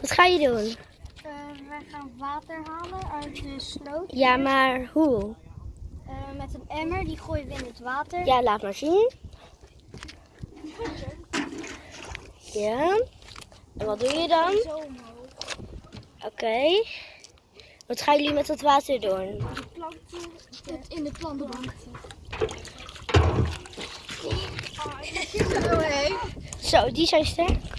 Wat ga je doen? Eh, uh, wij gaan water halen uit de sloot. Ja, maar hoe? Uh, met een emmer, die gooien we in het water. Ja, laat maar zien. Ja. En wat doe je dan? Zo omhoog. Oké. Wat gaan jullie met het water doen? De planten in de plantenbank. Zo, die zijn sterk.